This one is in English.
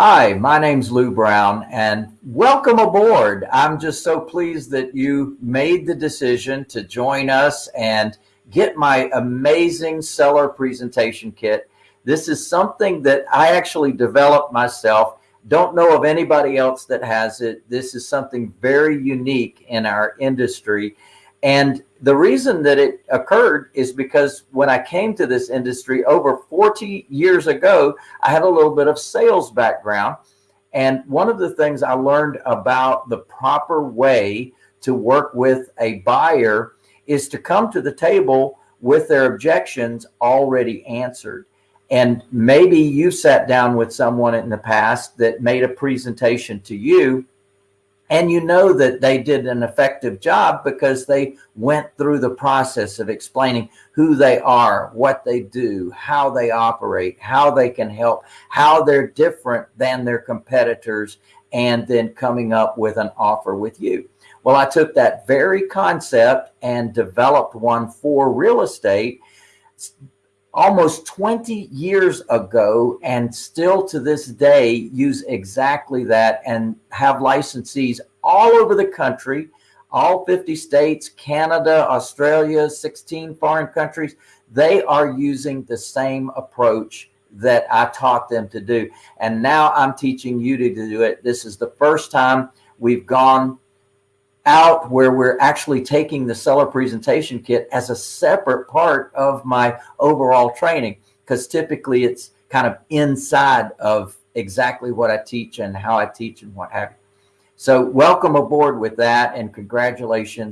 Hi, my name's Lou Brown and welcome aboard. I'm just so pleased that you made the decision to join us and get my amazing seller presentation kit. This is something that I actually developed myself. Don't know of anybody else that has it. This is something very unique in our industry. And the reason that it occurred is because when I came to this industry over 40 years ago, I had a little bit of sales background. And one of the things I learned about the proper way to work with a buyer is to come to the table with their objections already answered. And maybe you sat down with someone in the past that made a presentation to you and you know that they did an effective job because they went through the process of explaining who they are, what they do, how they operate, how they can help, how they're different than their competitors, and then coming up with an offer with you. Well, I took that very concept and developed one for real estate almost 20 years ago and still to this day use exactly that and have licensees all over the country, all 50 states, Canada, Australia, 16 foreign countries. They are using the same approach that I taught them to do. And now I'm teaching you to do it. This is the first time we've gone out where we're actually taking the seller presentation kit as a separate part of my overall training because typically it's kind of inside of exactly what I teach and how I teach and what have you. So welcome aboard with that and congratulations